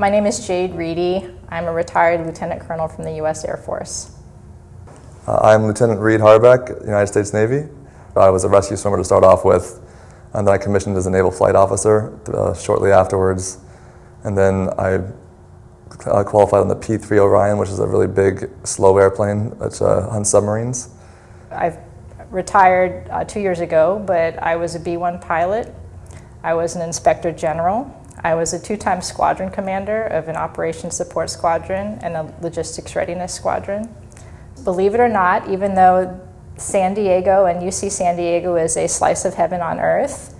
My name is Jade Reedy. I'm a retired lieutenant colonel from the U.S. Air Force. Uh, I'm Lieutenant Reed Harbeck, United States Navy. I was a rescue swimmer to start off with, and then I commissioned as a naval flight officer uh, shortly afterwards. And then I uh, qualified on the P-3 Orion, which is a really big, slow airplane that uh, hunts submarines. I've retired uh, two years ago, but I was a B-1 pilot. I was an inspector general. I was a two-time squadron commander of an operations support squadron and a logistics readiness squadron. Believe it or not, even though San Diego and UC San Diego is a slice of heaven on earth,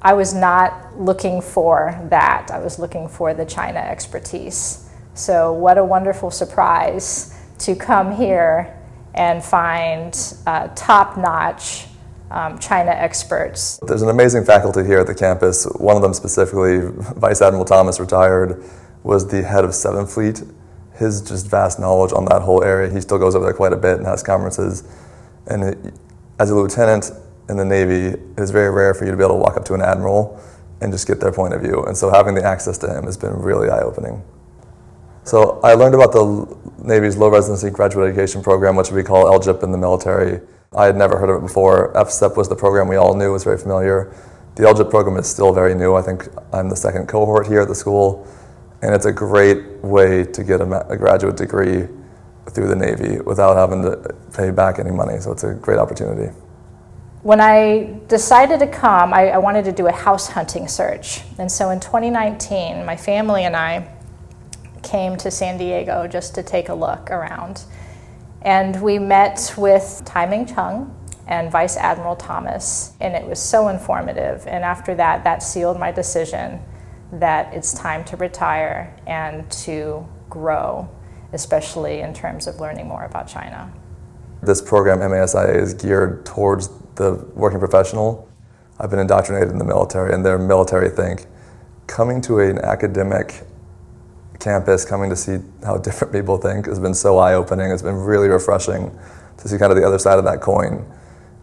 I was not looking for that. I was looking for the China expertise. So what a wonderful surprise to come here and find uh, top-notch um, China experts. There's an amazing faculty here at the campus. One of them specifically, Vice Admiral Thomas, retired, was the head of Seventh Fleet. His just vast knowledge on that whole area, he still goes over there quite a bit and has conferences. And it, as a lieutenant in the Navy, it's very rare for you to be able to walk up to an admiral and just get their point of view. And so having the access to him has been really eye-opening. So I learned about the Navy's low residency graduate education program, which we call LGIP in the military. I had never heard of it before. FSEP was the program we all knew was very familiar. The LGIP program is still very new. I think I'm the second cohort here at the school, and it's a great way to get a, a graduate degree through the Navy without having to pay back any money. So it's a great opportunity. When I decided to come, I, I wanted to do a house hunting search. And so in 2019, my family and I came to San Diego just to take a look around. And we met with Tai Ming Cheung and Vice Admiral Thomas, and it was so informative. And after that, that sealed my decision that it's time to retire and to grow, especially in terms of learning more about China. This program, MASIA, is geared towards the working professional. I've been indoctrinated in the military, and their military think coming to an academic campus, coming to see how different people think has been so eye-opening. It's been really refreshing to see kind of the other side of that coin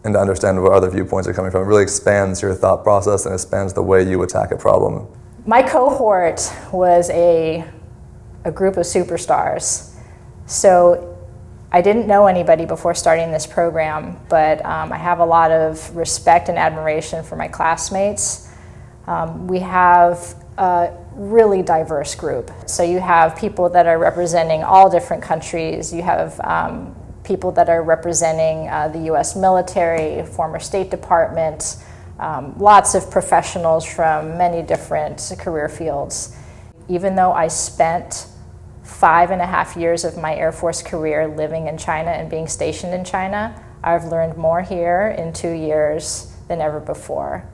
and to understand where other viewpoints are coming from. It really expands your thought process and expands the way you attack a problem. My cohort was a, a group of superstars. So I didn't know anybody before starting this program, but um, I have a lot of respect and admiration for my classmates. Um, we have a really diverse group. So you have people that are representing all different countries. You have um, people that are representing uh, the U.S. military, former State Department, um, lots of professionals from many different career fields. Even though I spent five and a half years of my Air Force career living in China and being stationed in China, I've learned more here in two years than ever before.